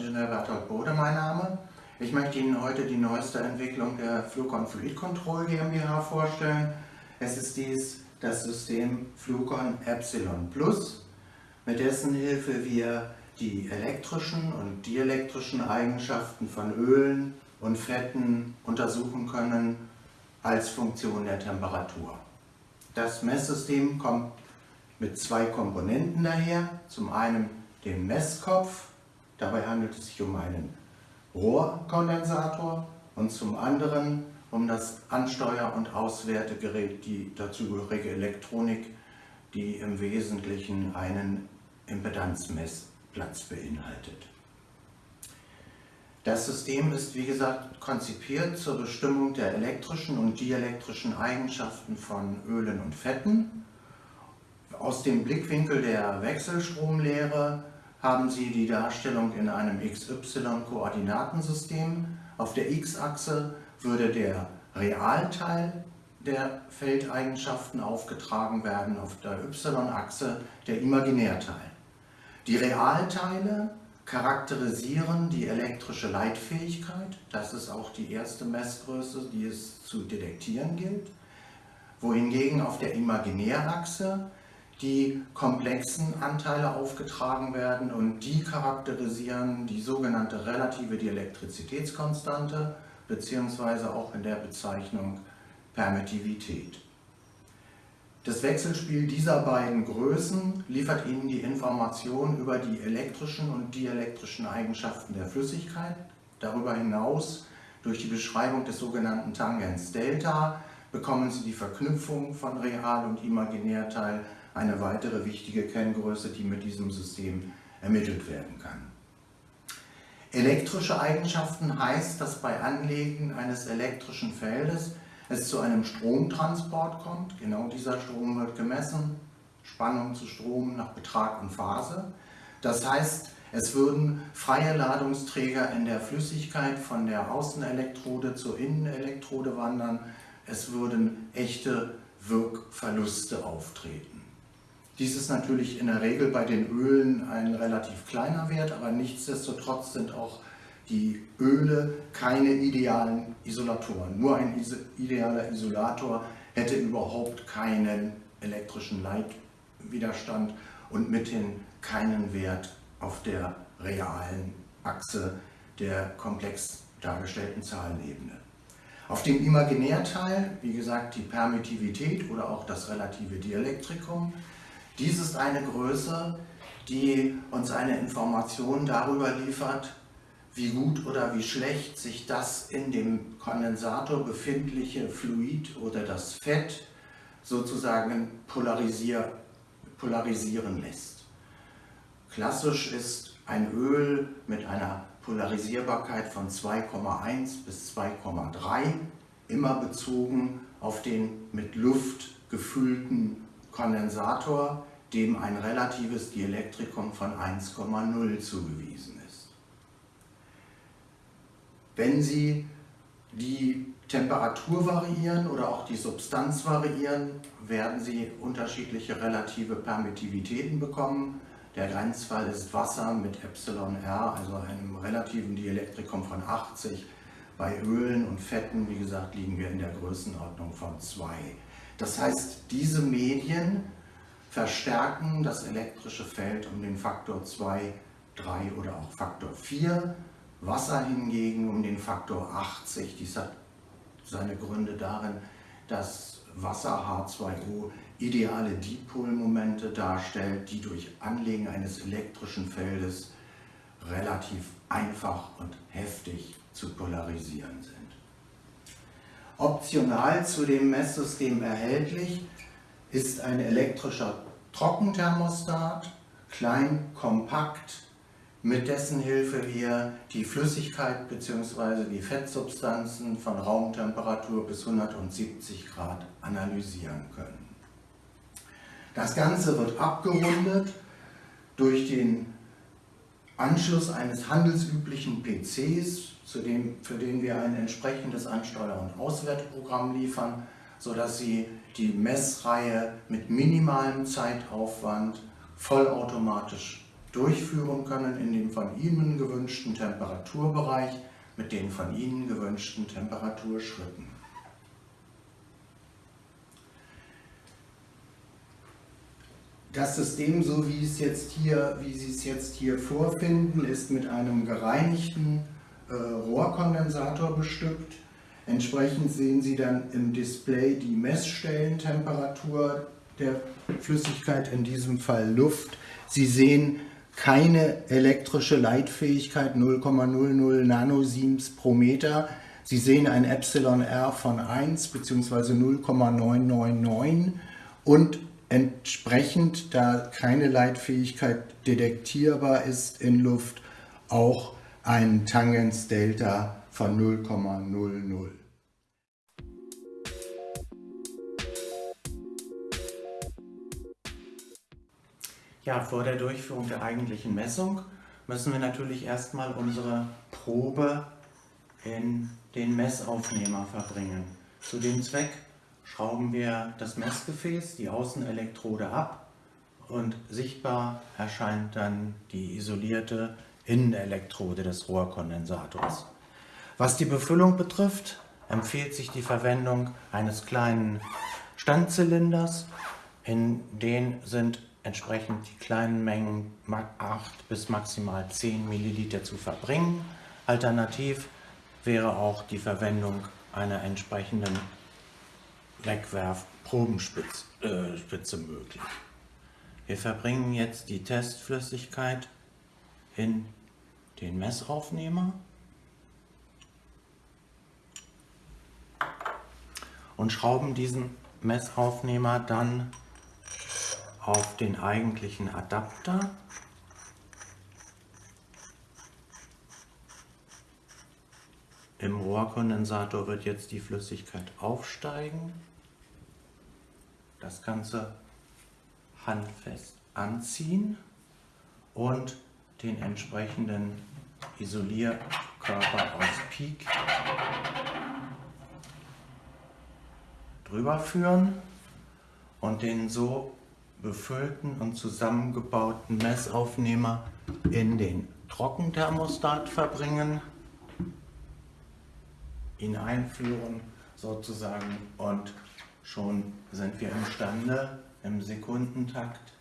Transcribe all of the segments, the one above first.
Ingenieur Bertolt Bode mein Name. Ich möchte Ihnen heute die neueste Entwicklung der Flucon Fluid Control GmbH vorstellen. Es ist dies das System Flucon Epsilon Plus, mit dessen Hilfe wir die elektrischen und dielektrischen Eigenschaften von Ölen und Fetten untersuchen können als Funktion der Temperatur. Das Messsystem kommt mit zwei Komponenten daher. Zum einen den Messkopf, dabei handelt es sich um einen Rohrkondensator und zum anderen um das Ansteuer- und Auswertegerät, die dazugehörige Elektronik, die im Wesentlichen einen Impedanzmessplatz beinhaltet. Das System ist, wie gesagt, konzipiert zur Bestimmung der elektrischen und dielektrischen Eigenschaften von Ölen und Fetten. Aus dem Blickwinkel der Wechselstromlehre haben Sie die Darstellung in einem XY-Koordinatensystem. Auf der x-Achse würde der Realteil der Feldeigenschaften aufgetragen werden, auf der y-Achse der Imaginärteil. Die Realteile charakterisieren die elektrische Leitfähigkeit. Das ist auch die erste Messgröße, die es zu detektieren gilt. Wohingegen auf der Imaginärachse die komplexen Anteile aufgetragen werden und die charakterisieren die sogenannte relative Dielektrizitätskonstante beziehungsweise auch in der Bezeichnung Permittivität. Das Wechselspiel dieser beiden Größen liefert Ihnen die Information über die elektrischen und dielektrischen Eigenschaften der Flüssigkeit. Darüber hinaus, durch die Beschreibung des sogenannten Tangens Delta, bekommen Sie die Verknüpfung von Real- und Imaginärteil, eine weitere wichtige Kenngröße, die mit diesem System ermittelt werden kann. Elektrische Eigenschaften heißt, dass bei Anlegen eines elektrischen Feldes es zu einem Stromtransport kommt. Genau dieser Strom wird gemessen, Spannung zu Strom nach Betrag und Phase. Das heißt, es würden freie Ladungsträger in der Flüssigkeit von der Außenelektrode zur Innenelektrode wandern. Es würden echte Wirkverluste auftreten. Dies ist natürlich in der Regel bei den Ölen ein relativ kleiner Wert, aber nichtsdestotrotz sind auch die Öle keine idealen Isolatoren. Nur ein idealer Isolator hätte überhaupt keinen elektrischen Leitwiderstand und mithin keinen Wert auf der realen Achse der komplex dargestellten Zahlenebene. Auf dem Imaginärteil, wie gesagt, die Permittivität oder auch das relative Dielektrikum. Dies ist eine Größe, die uns eine Information darüber liefert, wie gut oder wie schlecht sich das in dem Kondensator befindliche Fluid oder das Fett sozusagen polarisier, polarisieren lässt. Klassisch ist ein Öl mit einer Polarisierbarkeit von 2,1 bis 2,3 immer bezogen auf den mit Luft gefüllten Kondensator, dem ein relatives Dielektrikum von 1,0 zugewiesen ist. Wenn Sie die Temperatur variieren oder auch die Substanz variieren, werden Sie unterschiedliche relative Permittivitäten bekommen. Der Grenzfall ist Wasser mit εr, also einem relativen Dielektrikum von 80. Bei Ölen und Fetten, wie gesagt, liegen wir in der Größenordnung von 2. Das heißt, diese Medien verstärken das elektrische Feld um den Faktor 2, 3 oder auch Faktor 4 Wasser hingegen um den Faktor 80. Dies hat seine Gründe darin, dass Wasser H2O ideale Dipolmomente darstellt, die durch Anlegen eines elektrischen Feldes relativ einfach und heftig zu polarisieren sind. Optional zu dem Messsystem erhältlich ist ein elektrischer Trockenthermostat, klein, kompakt, mit dessen Hilfe wir die Flüssigkeit bzw. die Fettsubstanzen von Raumtemperatur bis 170 Grad analysieren können. Das Ganze wird abgerundet durch den Anschluss eines handelsüblichen PCs, dem, für den wir ein entsprechendes Ansteuer- und Auswertprogramm liefern, sodass Sie die Messreihe mit minimalem Zeitaufwand vollautomatisch durchführen können in dem von Ihnen gewünschten Temperaturbereich mit den von Ihnen gewünschten Temperaturschritten. Das System, so wie, es jetzt hier, wie Sie es jetzt hier vorfinden, ist mit einem gereinigten äh, Rohrkondensator bestückt. Entsprechend sehen Sie dann im Display die Messstellentemperatur der Flüssigkeit, in diesem Fall Luft. Sie sehen keine elektrische Leitfähigkeit 0,00 Nanosiems pro Meter. Sie sehen ein Epsilon R von 1 bzw. 0,999 und entsprechend, da keine Leitfähigkeit detektierbar ist in Luft, auch ein Tangensdelta von 0,00. Ja, vor der Durchführung der eigentlichen Messung müssen wir natürlich erstmal unsere Probe in den Messaufnehmer verbringen. Zu dem Zweck schrauben wir das Messgefäß, die Außenelektrode ab und sichtbar erscheint dann die isolierte Innenelektrode des Rohrkondensators. Was die Befüllung betrifft, empfiehlt sich die Verwendung eines kleinen Standzylinders, in den sind entsprechend die kleinen Mengen 8 bis maximal 10 Milliliter zu verbringen. Alternativ wäre auch die Verwendung einer entsprechenden Wegwerfprobenspitze äh, möglich. Wir verbringen jetzt die Testflüssigkeit in den Messaufnehmer und schrauben diesen Messaufnehmer dann auf den eigentlichen Adapter. Im Rohrkondensator wird jetzt die Flüssigkeit aufsteigen. Das Ganze handfest anziehen und den entsprechenden Isolierkörper aus Peak drüber führen und den so befüllten und zusammengebauten Messaufnehmer in den Trockenthermostat verbringen, ihn einführen sozusagen und schon sind wir imstande im Sekundentakt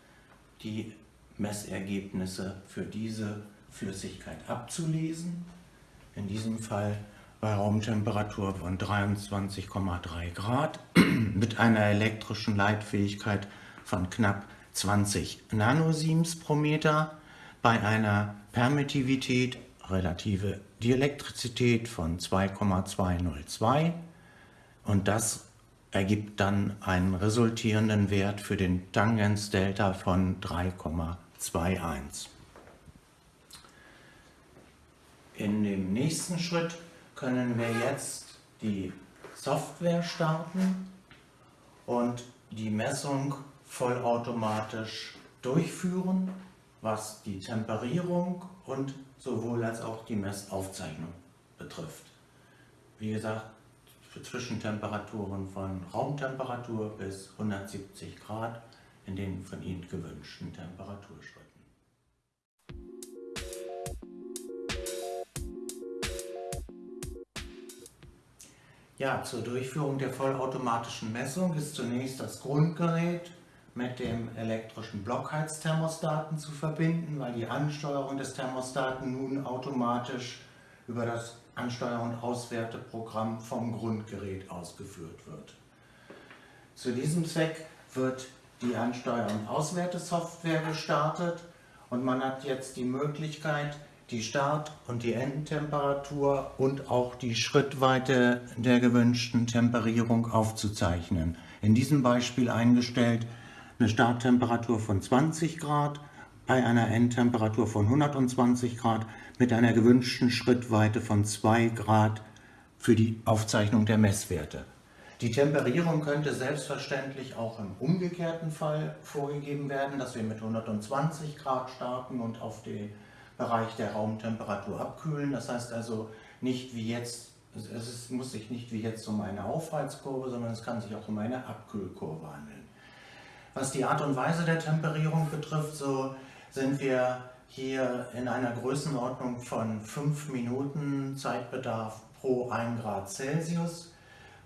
die Messergebnisse für diese Flüssigkeit abzulesen. In diesem Fall bei Raumtemperatur von 23,3 Grad mit einer elektrischen Leitfähigkeit von knapp 20 Nanosiems pro Meter bei einer Permittivität, relative Dielektrizität von 2,202 und das ergibt dann einen resultierenden Wert für den Tangensdelta von 3,21. In dem nächsten Schritt können wir jetzt die Software starten und die Messung vollautomatisch durchführen, was die Temperierung und sowohl als auch die Messaufzeichnung betrifft. Wie gesagt, für Zwischentemperaturen von Raumtemperatur bis 170 Grad in den von Ihnen gewünschten Temperaturschritten. Ja, zur Durchführung der vollautomatischen Messung ist zunächst das Grundgerät mit dem elektrischen Blockheizthermostaten zu verbinden, weil die Ansteuerung des Thermostaten nun automatisch über das Ansteuer- und Auswerteprogramm vom Grundgerät ausgeführt wird. Zu diesem Zweck wird die Ansteuer- und Auswertesoftware gestartet und man hat jetzt die Möglichkeit, die Start- und die Endtemperatur und auch die Schrittweite der gewünschten Temperierung aufzuzeichnen. In diesem Beispiel eingestellt eine Starttemperatur von 20 Grad bei einer Endtemperatur von 120 Grad mit einer gewünschten Schrittweite von 2 Grad für die Aufzeichnung der Messwerte. Die Temperierung könnte selbstverständlich auch im umgekehrten Fall vorgegeben werden, dass wir mit 120 Grad starten und auf den Bereich der Raumtemperatur abkühlen. Das heißt also nicht wie jetzt, es muss sich nicht wie jetzt um eine Aufheizkurve, sondern es kann sich auch um eine Abkühlkurve handeln. Was die Art und Weise der Temperierung betrifft, so sind wir hier in einer Größenordnung von 5 Minuten Zeitbedarf pro 1 Grad Celsius,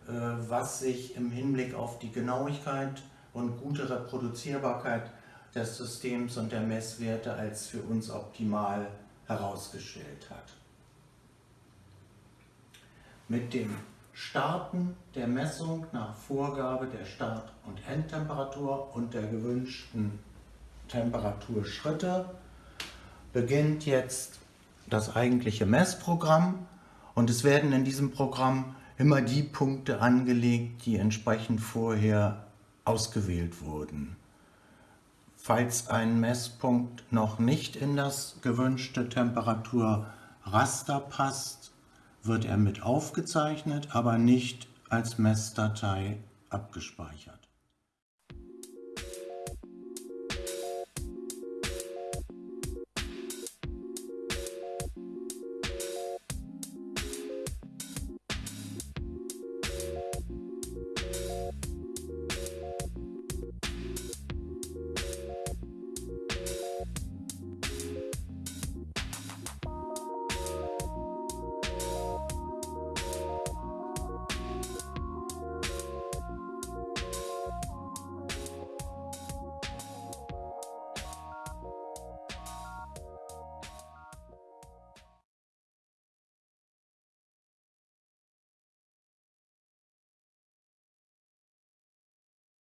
äh, was sich im Hinblick auf die Genauigkeit und gute Reproduzierbarkeit des Systems und der Messwerte als für uns optimal herausgestellt hat. Mit dem Starten der Messung nach Vorgabe der Start- und Endtemperatur und der gewünschten Temperaturschritte beginnt jetzt das eigentliche Messprogramm und es werden in diesem Programm immer die Punkte angelegt, die entsprechend vorher ausgewählt wurden. Falls ein Messpunkt noch nicht in das gewünschte Temperaturraster passt, wird er mit aufgezeichnet, aber nicht als Messdatei abgespeichert.